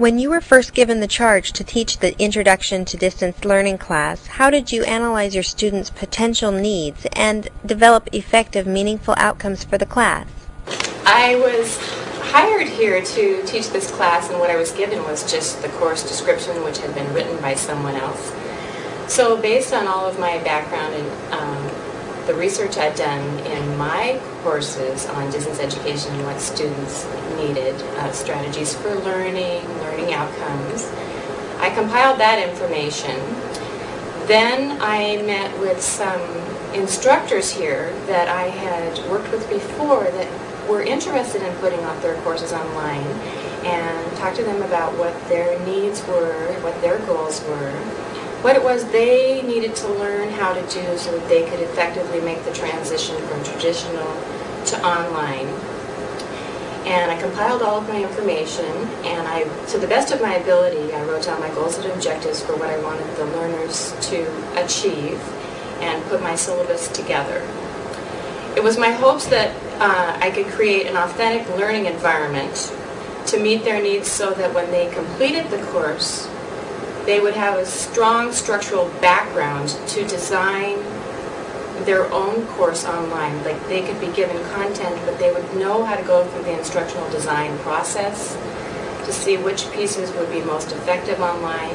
When you were first given the charge to teach the Introduction to Distance Learning class, how did you analyze your students' potential needs and develop effective, meaningful outcomes for the class? I was hired here to teach this class and what I was given was just the course description which had been written by someone else. So based on all of my background and um, the research I'd done in my courses on distance education and what students needed, uh, strategies for learning, learning outcomes, I compiled that information. Then I met with some instructors here that I had worked with before that were interested in putting up their courses online and talked to them about what their needs were, what their goals were, what it was they needed to learn how to do so that they could effectively make the transition from traditional to online. And I compiled all of my information and I, to the best of my ability, I wrote down my goals and objectives for what I wanted the learners to achieve and put my syllabus together. It was my hopes that uh, I could create an authentic learning environment to meet their needs so that when they completed the course, they would have a strong structural background to design their own course online. Like they could be given content, but they would know how to go through the instructional design process to see which pieces would be most effective online.